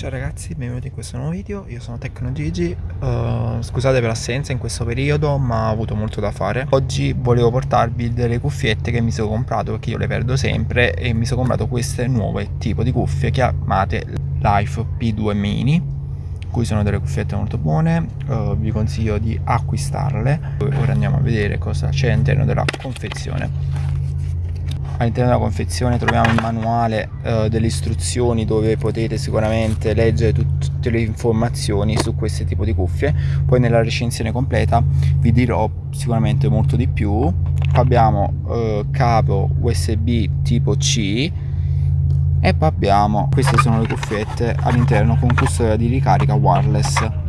Ciao ragazzi, benvenuti in questo nuovo video, io sono Tecno Gigi, uh, scusate per l'assenza in questo periodo ma ho avuto molto da fare. Oggi volevo portarvi delle cuffiette che mi sono comprato perché io le perdo sempre e mi sono comprato queste nuove tipo di cuffie chiamate Life P2 Mini Qui sono delle cuffiette molto buone, uh, vi consiglio di acquistarle. Ora andiamo a vedere cosa c'è all'interno della confezione all'interno della confezione troviamo il manuale eh, delle istruzioni dove potete sicuramente leggere tut tutte le informazioni su questo tipo di cuffie. Poi nella recensione completa vi dirò sicuramente molto di più. Qua abbiamo eh, capo usb tipo c e poi abbiamo queste sono le cuffiette all'interno con custodia di ricarica wireless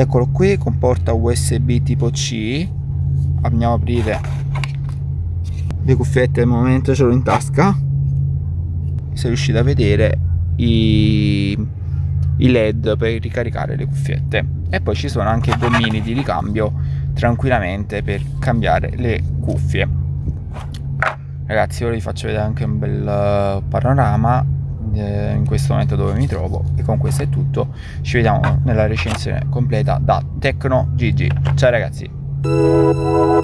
eccolo qui comporta usb tipo c. Andiamo a aprire le cuffiette al momento ce l'ho in tasca. Se riuscite a vedere i, i led per ricaricare le cuffiette. E poi ci sono anche gommini di ricambio tranquillamente per cambiare le cuffie. Ragazzi ora vi faccio vedere anche un bel panorama eh, in questo momento dove mi trovo e con questo è tutto ci vediamo nella recensione completa da Tecno GG ciao ragazzi